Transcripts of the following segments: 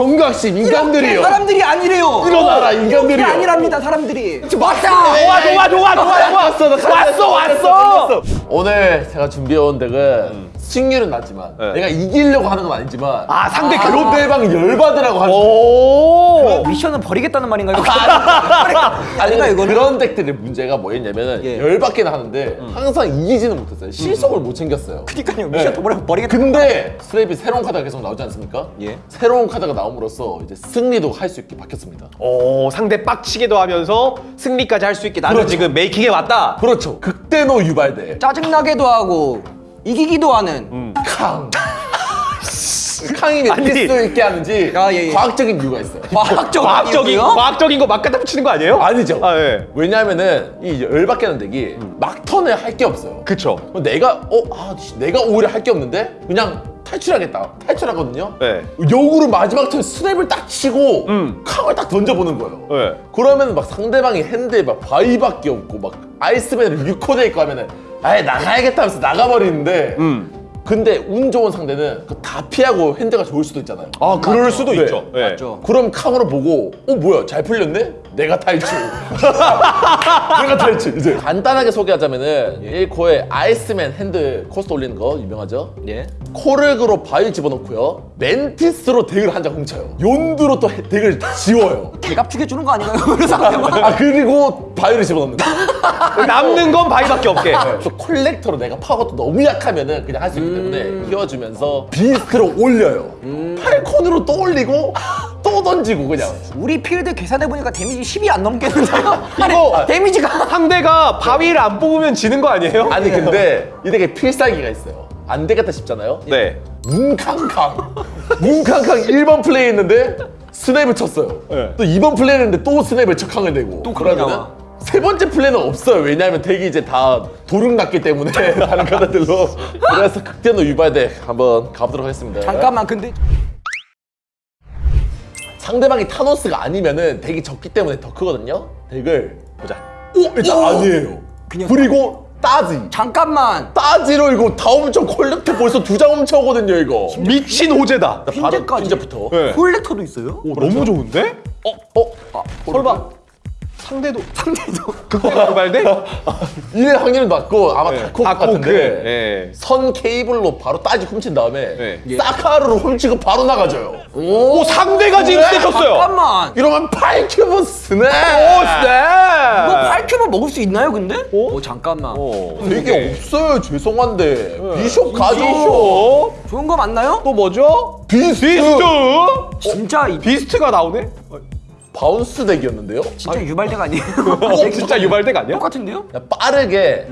경각심 인간들이요. 사람들이 아니래요. 일어나라 인간들이요. 아니랍니다 사람들이. 왔다. 좋아 좋아 좋아 좋아 좋아 왔어, 나 왔어 왔어 오늘 제가 준비해온 덱은 승률은 낮지만 네. 내가 이기려고 하는 건 아니지만 아, 상대 그- 상대방 열받으라고 하는 오 미션은 버리겠다는 말인가요? 아니 아닌가 근데 이거는? 그런 덱들의 문제가 뭐였냐면은 예. 열받게는 하는데 항상 이기지는 못했어요 실속을 못 챙겼어요 그러니까요 미션 네. 버리 버리겠다. 근데 스냅이 새로운 카드가 계속 나오지 않습니까? 예. 새로운 카드가 나옴으로써 이제 승리도 할 수 있게 바뀌었습니다 오 상대 빡치게도 하면서 승리까지 할 수 있게 나는 그렇죠. 지금 메이킹에 왔다 그렇죠 극대노 유발덱 짜증나게도 하고 이기기도 하는. 캉 캉이 왜 아니. 필수 있게 하는지 아, 예, 예. 과학적인 이유가 있어요 과학적 과학적인 이유고요? 과학적인 거 막 갖다 붙이는 거 아니에요? 아니죠 아 예. 왜냐하면은 이 열받게 하는 덱이 막턴에 할게 없어요 그쵸 내가 어? 아 씨, 내가 오히려 할 게 없는데 그냥 탈출하겠다 탈출하거든요 네. 역으로 마지막 턴 스냅을 딱 치고 음. 캉을 딱 던져보는 거예요 네. 그러면 막 상대방이 핸드에 막 바위밖에 없고 막 아이스맨을 6코 돼 있고 하면은 아예 나가야겠다 하면서 나가버리는데 음. 근데 운 좋은 상대는 다 피하고 hand가 좋을 수도 있잖아요 아 그럴 수도 네. 있죠 예. 맞죠. 그럼 캉으로 보고 어 뭐야 잘 풀렸네? 내가 탈출 내가 탈출 이제. 간단하게 소개하자면은 1코에 아이스맨 hand cost 올리는 거 유명하죠? 예. 코르그로 바위 집어넣고요. 맨티스로 덱을 한 장 훔쳐요. 욘두로 또 해- 덱을 지워요. 개갑 죽여주는 거 아닌가요? 그래서 아 그리고 바위를 집어넣는 거. 남는 건 바위밖에 없게. 또 콜렉터로 내가 파워가 또 너무 약하면은 그냥 할 수 있기 때문에 키워주면서 비스트로 올려요. 팔콘으로 또 올리고 또 던지고 그냥. 우리 필드 계산해 보니까 데미지 10이 안 넘겠는데요? 아니 이거- 데미지가 상대가 바위를 안 뽑으면 지는 거 아니에요? 아니 근데 이 덱에 필살기가 있어요. 안 되겠다 싶잖아요? 네. 문캉캉. 문캉캉 1번 플레이 했는데 스냅을 쳤어요. 네. 또 2번 플레이 했는데 또 스냅을 척항을 내고. 또 나와. 세 번째 플레이는 없어요. 왜냐하면 덱이 이제 다 도륙 났기 때문에 다른 카드들로. 그래서 극대노 유발덱 한번 가보도록 하겠습니다. 잠깐만 근데 상대방이 타노스가 아니면은 덱이 적기 때문에 더 크거든요? 덱을 보자. 오 일단 오! 아니에요. 그냥 그리고 따지. 잠깐만. 따지로 이거 다 훔쳐 콜렉터 벌써 두 장 훔쳐오거든요 이거. 미친 호재다. 바로 흰제까지. 흰제부터. 네. 콜렉터도 있어요? 오, 너무 좋은데? 어? 아, 설마 상대도 상대도 극대노 유발덱? 이래 확률은 낮고 아마 네. 다코. 같은데 예. 선 케이블로 바로 따지 훔친 다음에 네. 사카르로 훔치고 바로 나가줘요 오 상대가 진짜 쳤어요 잠깐만 이러면 8큐브 스냅 오 이거 snap 8큐브 먹을 수 있나요 근데? 어? 오 잠깐만 오, 덱에 없어요 죄송한데 비숍 가죠 비숍 좋은 거 맞나요? 또 뭐죠? 비스트 비스트 진짜 이 비스트가 나오네? bounce 덱이었는데요? 진짜 유발덱이 아니에요? 어, 진짜 유발덱이 아니야? 똑같은데요? 빠르게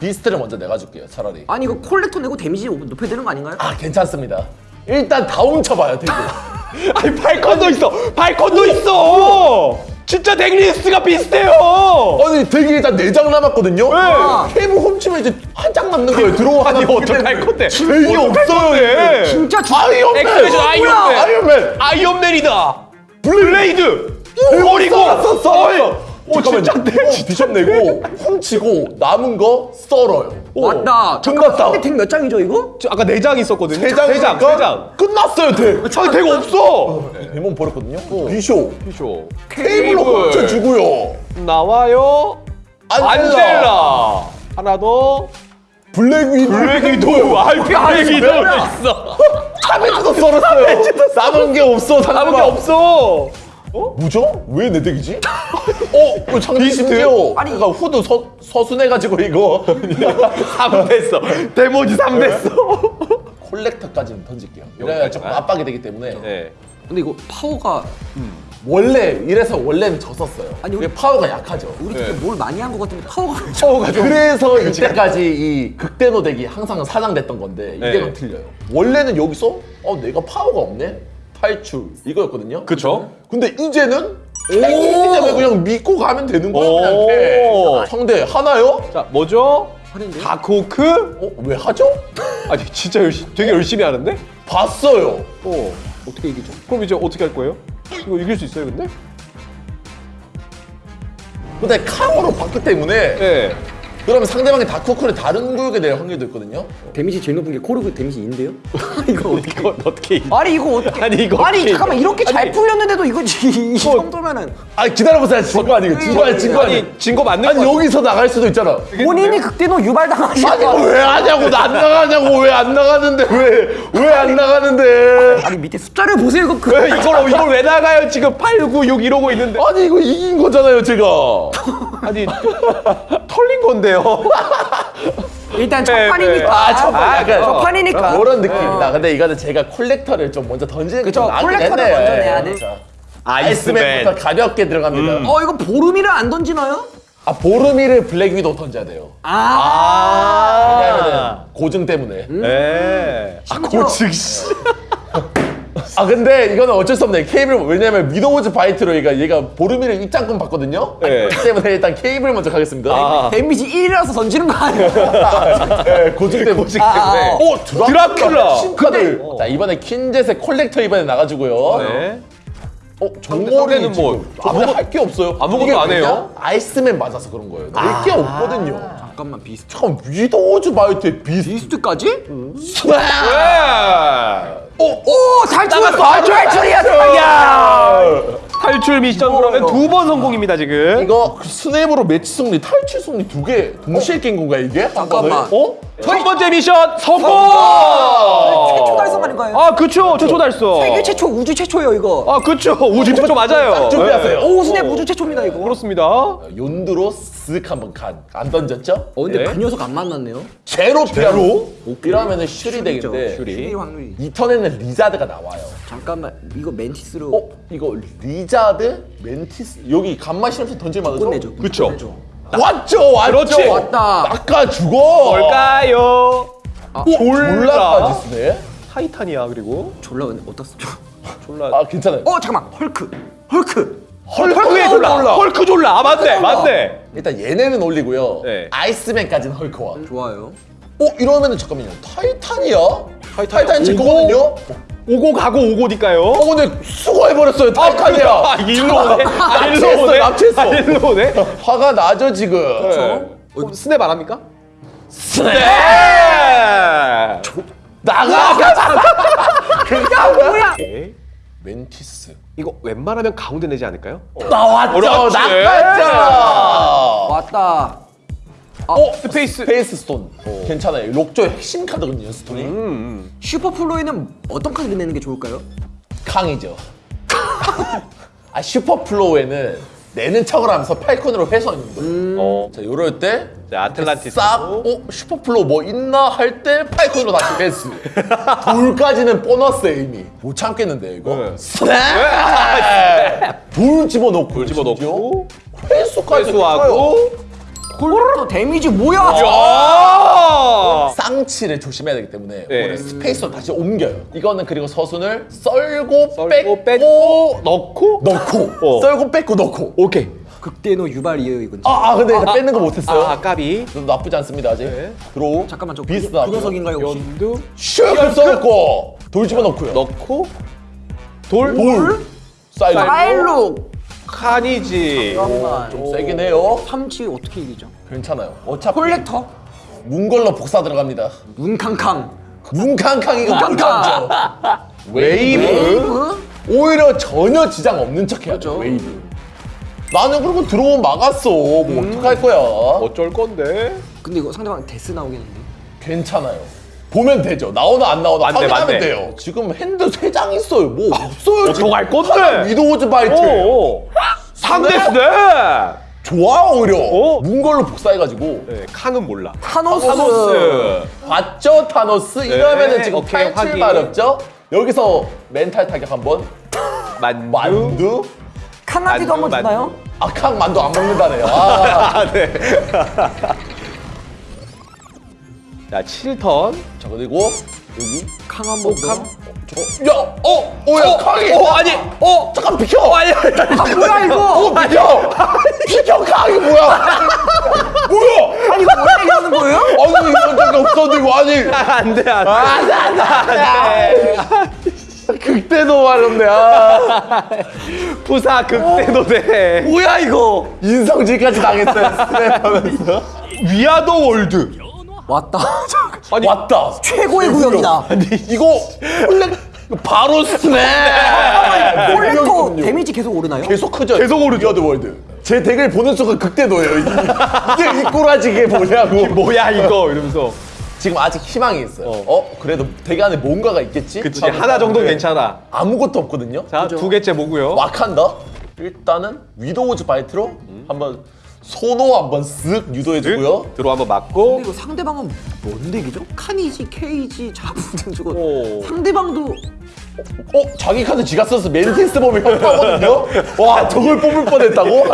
비스트를 먼저 내가줄게요 차라리. 아니 이거 콜렉터 내고 데미지 높여야 되는 거 아닌가요? 아 괜찮습니다. 일단 다 훔쳐봐요 덱을. 아니 팔콘도 있어! 팔콘도 있어! 진짜 덱리스트가 비슷해요! 아니 덱이 일단 4장 남았거든요? 네. 케이블 훔치면 이제 한 장 남는 거예요 들어와 아니 하나 어떡할 건데? 덱이 없어요. 진짜 주... 아이언맨! 아이언맨. 아이언맨! 아이언맨이다! 블레이드 버리고 썼어 오 진짜 내 비숍 내고 훔치고 남은 거 썰어요. 맞다. 끝났다. 상대 덱몇 장이죠 이거? 저 아까 네장 있었거든요. 세장. 세장 세장. 끝났어요 덱 아니 덱 없어. 대몬 버렸거든요. 비숍 비숍. 케이블로 훔쳐 주고요. 나와요. 안젤라. 안젤라. 하나 더. 블랙 위도 블랙 위도우. 아 블랙 위도우. 있어 카니지도 썰었어요. 남은 게 없어 남은 게 없어 뭐죠? 왜 내 deck이지? 어? 왜 장비 심지어 아니 그러니까 후드 서, 서순해가지고 이거. 3 됐어. 데미지 3 됐어. 콜렉터까지는 던질게요. 이래야 조금 압박이 되기 때문에. 네. 근데 이거 파워가 원래 이래서 원래는 졌었어요. 아니, 이게 파워가 약하죠. 우리 되게 뭘 많이 한 것 같은데 파워가 왜 파워가 좀 그래서 이때까지 이 극대노 deck이 항상 사장됐던 건데 이 네. 틀려요. 원래는 여기서 어 내가 파워가 없네 탈출 이거였거든요 그쵸 근데 이제는 때문에 그냥 믿고 가면 되는 거야 오. 그냥 이렇게. 상대 하나요? 자 뭐죠? 다코크? 어? 왜 하죠? 아니 진짜 열심히 되게 열심히 하는데? 봤어요 어 어떻게 이기죠? 그럼 이제 어떻게 할 거예요? 이거 이길 수 있어요 근데? 근데 캉으로 봤기 때문에 네 그러면 상대방이 다크호크를 다른 구역에 낼 확률도 있거든요. 데미지 제일 높은 게 코르그 데미지인데요? 이거 어떻게? 이거 어떻게 이- 아니 이거 어떻게? 아니, 이거 아니 어떻게- 잠깐만 이렇게 잘 아니. 풀렸는데도 이거 이, 이 정도면은 아 기다려보세요. 진거 아니에요. 진거 아니 진거 아니. 아니 진거 맞는 아니 거 여기서 나갈 수도 있잖아. 본인이 극대노 유발당하신 아니 거. 왜 하냐고 나 안 나가냐고 왜 안 나가는데 왜 왜 안 나가는데? 아니 밑에 숫자를 보세요 이거 그. 왜 이걸 이걸 왜 나가요 지금 8, 9, 6 이러고 있는데 아니 이거 이긴 거잖아요 제가. 아니 털린 건데요 일단 첫 네, 판이니까. 아, 첫 판, 아, 약간 첫 판이니까. 그런 느낌입니다. 근데 이거는 제가 콜렉터를 좀 먼저 던지는 게 그쵸, 좀 나긴 콜렉터를 했네. 먼저 내야 돼. 자, 아이스맨부터 가볍게 들어갑니다. 어 이거 보름이를 안 던지나요? 아 보르미를 블랙 위도 던져야 돼요. 아. 왜냐면은 고증 때문에. 네. 아 고증 씨. 아 근데 이거는 어쩔 수 없네. 케이블 왜냐면 미도우즈 바이트로 얘가 얘가 보르미를 입장권 받거든요? 네. 그렇기 때문에 일단 케이블 먼저 가겠습니다. 아. 데미지 1이라서 던지는 거 아니야? 네, 고증 때문에. 고증 아, 아, 오 드라큘라. 신카드. 자 이번에 퀸젯의 콜렉터 이번에 나가지고요. 네. 어 정거리는 뭐뭐 아무것도 할게 없어요. 아무것도 안 해요? 아이스맨 맞아서 그런 거예요. 낼게 없거든요 잠깐만 비스트. 잠깐 위도우즈 바이트의 비스 비스트까지? 네. 오, 오, 오 탈출! 아, 탈출이야! 야! 탈출 미션 그러면 두 번 성공입니다 지금 이거 그 snap으로 매치 승리, 탈출 승리 두 개 동시에 깬 건가 이게? 한 잠깐만. 어? 첫 번째 미션 성공 최초 달성 아닌가요? 아 그쵸 최초 달성 세계 최초 우주 최초예요 이거. 아 그쵸 우주 최초 맞아요 준비하세요. 네. 오 스냅 우주 최초입니다 이거. 그렇습니다 연두로 쓱 한번 간. 안 던졌죠? 어 근데 네. 그 녀석 안 만났네요. 제로 제로? 이러면은 슈리 되겠는데 슈리. 확률이. 이 턴에는 리자드가 나와요. 잠깐만 이거 멘티스로 어? 이거 리자드? 멘티스? 여기 감마 실험실 던질 만하죠? 끝내죠. 그쵸. 왔죠 왔죠 그렇지. 왔다. 아까 죽어 뭘까요? 오, 졸라까지 쓰네 타이탄이야 그리고 졸라 근데 어디다 쓰죠? 졸라 아 괜찮아요 어 잠깐만 헐크 헐크. 헐크의 졸라 졸라. 헐크 졸라 아 맞네 맞네 일단 얘네는 올리고요 네. 아이스맨까지는 헐크와 좋아요. 어? 이러면은 잠깐만요 타이탄이야? 타이탄 타이탄 제 오고? 거거든요? 오고 가고 오고니까요 어 근데 수거해버렸어요 타이탄이야 아 일로 오네 아 일로 납치했어, 오네 납치했어. 아 일로 오네 화가 나죠 지금 네. 어, snap 안 합니까? snap! 나가 야 뭐야? 멘티스 이거 웬만하면 가운데 내지 않을까요? 나왔죠. 나갔죠 왔다. 어? 스페이스 스페이스 스톤 괜찮아요 록조의 핵심 카드거든요 스톤이 음. 슈퍼 플로이는 어떤 카드 내는 게 좋을까요? 강이죠 아 슈퍼플로우에는 내는 척을 하면서 팔콘으로 회수하는 거예요 어. 자 요럴 때 자, 아틀란티스. 싹, 어? 슈퍼플로우 뭐 있나 할때 팔콘으로 다시 회수 돌까지는 보너스에 이미 못 참겠는데 이거 네. Snap! 돌 집어넣고 돌 집어넣고 회수까지 회수하고 골로 데미지 뭐야? 아! 쌍치를 조심해야 되기 때문에 네. 오늘 스페이스로 다시 옮겨요 이거는 그리고 서순을 썰고, 썰고 뺏고, 뺏고 넣고 넣고 어. 썰고 뺏고 넣고 오케이 극대노 유발이에요 이건. 아, 아 근데 일단 뺏는 거 못했어요 아 까비 좀 나쁘지 않습니다 아직 네. 들어오 잠깐만 저 비스트 그. 그 녀석인가요 혹시? 연두 슉 썰고 돌 집어넣고요 넣고 돌 돌 사이드 파일로. 칸이지 잠깐만. 좀 세긴 해요 삼치 어떻게 이기죠? 괜찮아요 어차피 콜렉터. 문걸로 복사 들어갑니다 문캉캉. 문캉캉이가 문캉캉. 문캉죠 웨이브 웨이브? 오히려 전혀 지장 없는 척 해야 돼 그렇죠. 웨이브 나는 그리고 들어오면 막았어. 뭐 어떡할 거야? 어쩔 건데? 근데 이거 상대방 데스 나오겠는데? 괜찮아요. 보면 되죠. 나오나 안 나오나 맞네, 확인하면 맞네. 돼요. 지금 hand 세 장 있어요. 뭐 없어요 지금. 어떡할 건데? 하나 위도우즈 바이트 오 상대 snap 좋아 오히려. 어? 문걸로 복사해가지고. 네, 칸은 몰라. 타노스. 타노스. 봤죠 타노스? 이러면은 지금 오케이, 탈출 확인. 마렵죠? 여기서 멘탈 타격 한번. 만두. 만두? 카나디도 한번 주나요? 아캉 만두 안 먹는다네요 아. 아네 자 7턴 자 그리고 여기 캉 한 번 캉? 어, 야, 어, 어, 야, 강이. 어 아니 어 잠깐 비켜. 어, 아니 아니 아 뭐야 이거? 어, 비켜. 비켜, 강이 뭐야? 뭐야? 아니 이거 뭐야 이러는 거예요? 아니 이런 적이 없었는데 아니. 안 돼 안 돼 안 돼 안돼 안돼. 극대노 마렵네. 아. 부사 극대노대 뭐야 이거? 인성질까지 당했어요. We are the world. 왔다. 아니 왔다. 최고의 구역이다. 아니 이거 바로 snap. 콜렉터 데미지 계속 오르나요? 계속 크죠. 계속 오르죠. We are the world. 제 deck을 보는 순간 극대노예요. 이게, 이게 이 꼬라지게 뭐냐고. 뭐야 이거 이러면서. 지금 아직 희망이 있어요. 어, 그래도 deck 안에 뭔가가 있겠지? 그치 하나 정도 는 괜찮아. 아무것도 없거든요. 자 두 개째 뭐고요? 와칸다. 일단은 위도우즈 바이트로 한번 소노 한번 쓱 유도해주고요. 들어 한번 맞고. 근데 이거 상대방은 뭔 deck이죠? 카니지, 케이지, 자부 저거 오. 상대방도 어? 자기 카드 지가 써서 멘티스 보면 협파거든요? 와 저걸 뽑을 뻔했다고?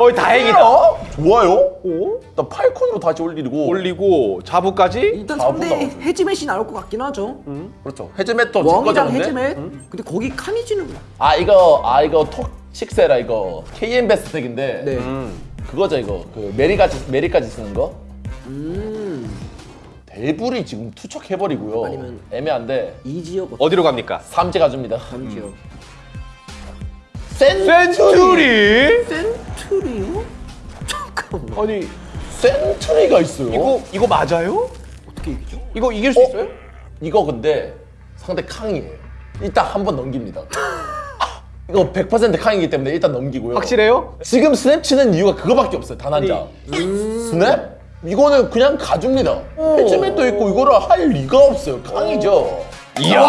어이 다행이다. 어? 좋아요? 오? 나 팔콘으로 다시 올리고 올리고 자부까지. 일단 자부 상대 나오죠. 해지맷이 나올 것 같긴 하죠. 그렇죠 헤즈맷도 제 왕이랑 거잖아요 해지맷. 근데 거기 카니지는 아 이거 아 이거 톡식세라 이거 KM 베스트 덱인데 네. 음. 그거죠 이거 그 메리까지 메리까지 쓰는 거 음. 대불이 지금 투척해버리고요 아니면- 애매한데 이 지역 어디로 갑니까? 삼재 가줍니다 어떤 지역? 센츄리 센츄리. 센트리요? 잠깐만. 아니 센츄리가 있어요 이거 이거 맞아요? 어떻게 이기죠? 이거 이길 수 어? 있어요? 이거 근데 상대 캉이에요 일단 한 번 넘깁니다 이거 100% 캉이기 때문에 일단 넘기고요 확실해요? 지금 스냅 치는 이유가 그거밖에 없어요 단한 장. 스냅? 이거는 그냥 가줍니다. 해지맨도 있고 이거를 할 리가 없어요. 깡이죠. 이야!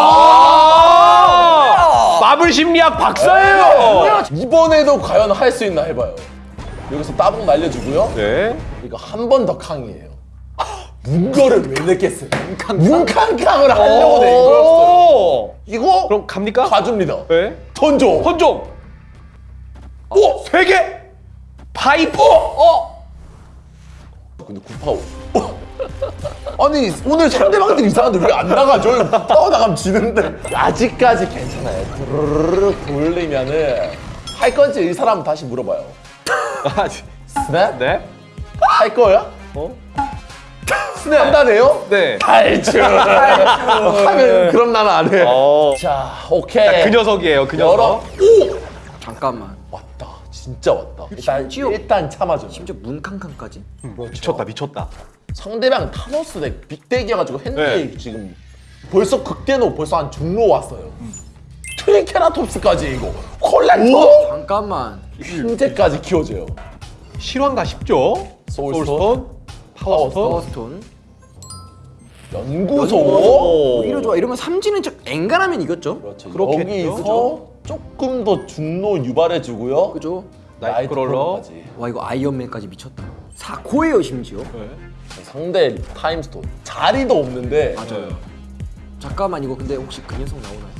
마블 심리학 박사예요. 이번에도 과연 할 수 있나 해봐요. 여기서 따봉 날려주고요. 네. 이거 한 번 더 캉이에요. 문거를 왜 냈겠어요? 문캉캉을 하려고 낸 거였어요. 오! 이거 그럼 갑니까? 가줍니다. 네. 던져. 혼종. 오, 세 개. 파이프. 어. 근데 구파오. 아니 오늘 상대방들 이상한데 왜 안 나가죠? 이거 구파오 나가면 지는데 아직까지 괜찮아요. 드르르르 돌리면은 할 건지 이 사람 다시 물어봐요. 아, 스냅? 네. 할 거야? 어? 스냅 한다네요? 네. 탈출. 하면 그럼 나는 안 해. 어. 자 오케이. 그 녀석이에요. 그. 녀석. 오 잠깐만. 진짜 왔다. 일단 심지어- 일단 참아줘. 심지어 문캉캉까지? 미쳤다, 미쳤다. 상대방 타노스 deck big deck이어가지고 hand 네. 지금 벌써 극대노 벌써 한 중로 왔어요. 트리케라톱스까지 이거 콜렉터 잠깐만. 흰재까지 키워줘요. 실화인가 싶죠? 소울스톤, 파워스톤. 파워스톤. 연구소. 오. 오히려 좋아. 이러면 삼지는 저 엔간하면 이겼죠? 그렇죠. 그렇겠죠. 여기서 조금 더 중로 유발해주고요. 그죠? 나이트크롤러. 나이트크롤러까지. 와 이거 아이언맨까지 미쳤다. 4코예요 심지어. 상대 Time Stone 자리도 없는데 맞아요. 잠깐만 이거 근데 혹시 그 녀석 나오나요?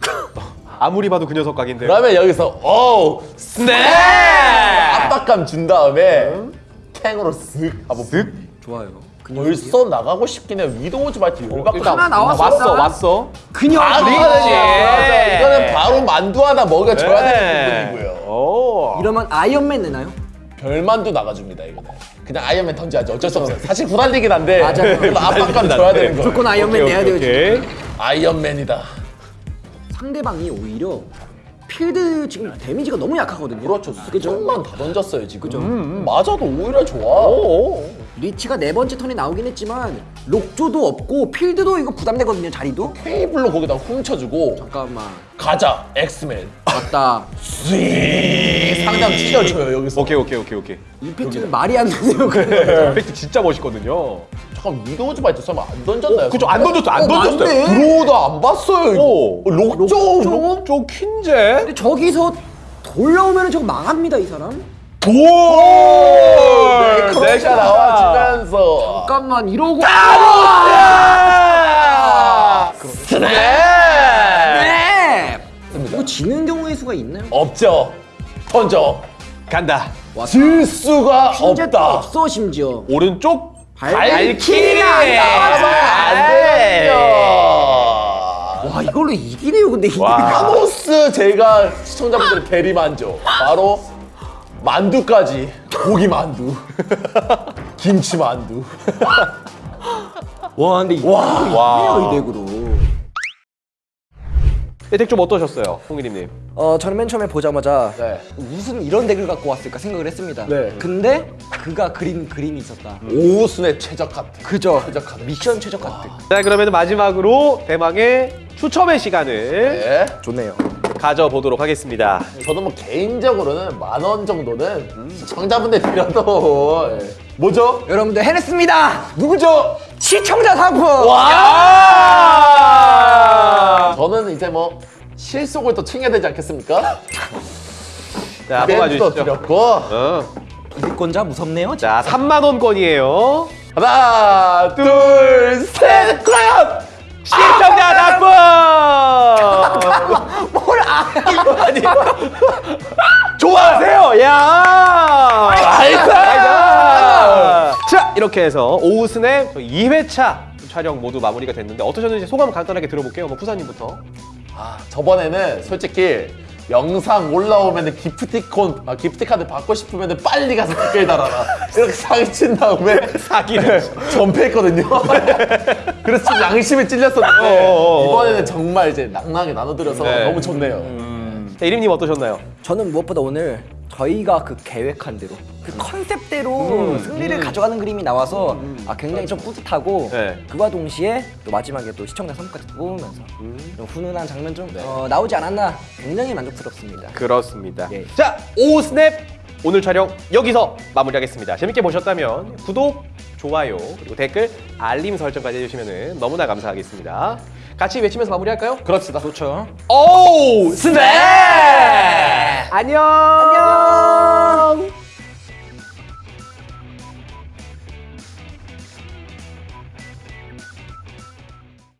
아무리 봐도 그 녀석 각인데. 그러면 여기서 어우 스냅 압박감 준 다음에 탱으로 쓱 한번 쓱 좋아요. 벌써 나가고 싶긴 해 Widow's Bite 열받고 일단 하나 나왔어, 왔어. 왔어. 그 녀석. 아, 그렇지. 이거는, 이거는 바로 만두 하나 먹여줘야 네. 되는 부분이고요. 오. 이러면 아이언맨 내나요? 별만두 나가줍니다 이거는. 그냥 아이언맨 던져야죠. 어쩔 수 없어요. 사실 구달리긴 한데. 그래도 압박감 줘야 되는 거예요. 무조건 아이언맨 오케이, 내야 돼요. 오케이, 지금. 오케이. 아이언맨이다. 상대방이 오히려 필드 지금 데미지가 너무 약하거든요. 그렇죠. 그죠? 조금만 다 던졌어요 지금. 그죠. 맞아도 오히려 좋아. 오. 리치가 네 번째 턴에 나오긴 했지만 록조도 없고 필드도 이거 부담되거든요. 자리도. 테이블로 거기다 훔쳐주고 잠깐만. 가자 엑스맨. 맞다. 쥐 상담 찢어줘요 여기서. 오케이, 오케이, 오케이, 오케이. 임팩트는 말이 안 되네요. ефek트 진짜 멋있거든요. 잠깐 위도우즈 바이트 설마 안 던졌나요? 그죠? 안 던졌어, 안 어, 던졌어요. 맞네. 들어오도 안 봤어요 이거. 오. 록조 록조? 좀 퀸제. 근데 저기서 돌려오면 저거 망합니다 이 사람. 돌! 네, 내가 나와주면서 잠깐만 이러고. 아! 스냅! 네. 이거 지는 경우의 수가 있나요? 없죠. 던져. 간다. 질 수가 없다. 없어 심지어. 오른쪽 발키리 안 나와서는 안 네. 되죠. 와 이걸로 이기네요 근데. 카모스 제가 시청자분들의 대리만족. 바로 만두까지. 고기 만두. 김치 만두. 와 근데 이거 와. 이기네 덱좀 어떠셨어요, 홍기님님? 어 저는 맨 처음에 보자마자 네. 무슨 이런 덱을 갖고 왔을까 생각을 했습니다. 네. 근데 그가 그린 그림이 있었다. 오순의 최적 카트. 그죠. 최적 카드. 미션 최적 카드. 자, 그러면 마지막으로 대망의 추첨의 시간을 네. 좋네요. 가져보도록 하겠습니다. 저는 뭐 개인적으로는 만 원 정도는 시청자분들 드려도 예. 뭐죠? 여러분들 해냈습니다. 누구죠? 시청자 상품. 와! 저는 이제 뭐 실속을 또 챙겨야 되지 않겠습니까? 자, 뽑아주시죠. 드렸고 어. 기득권자 무섭네요. 자, 3만 원권이에요. 하나, 둘, 셋, 과연! 시청자 상품! 뭘 아? 아니, 좋아하세요, 야! 나이스! 자, 이렇게 해서 오후스냅 2회차 촬영 모두 마무리가 됐는데 어떠셨는지 소감 간단하게 들어볼게요. 뭐 푸사님부터. 아, 저번에는 솔직히 영상 올라오면 기프티콘, 아, 기프티카드 받고 싶으면 빨리 가서 댓글 달아라. 이렇게 사기 친 다음에 사기를. 전폐했거든요. 그래서 좀 양심에 찔렸었는데 어어어. 이번에는 정말 이제 낭낭하게 나눠드려서 네. 너무 좋네요. 자, 이림님 어떠셨나요? 저는 무엇보다 오늘 저희가 그 계획한 대로 그 컨셉대로 승리를 가져가는 그림이 나와서 아, 굉장히 좀 뿌듯하고 네. 그와 동시에 또 마지막에 또 시청자 선물까지 뽑으면서 좀 훈훈한 장면 좀 어, 나오지 않았나 굉장히 만족스럽습니다. 그렇습니다. 예. 자, 오스냅 오늘 촬영 여기서 마무리하겠습니다. 재밌게 보셨다면 구독, 좋아요, 그리고 댓글, 알림 설정까지 해주시면 너무나 감사하겠습니다. 같이 외치면서 마무리할까요? 그렇습니다. 좋죠. 오 스냅! 안녕! 안녕!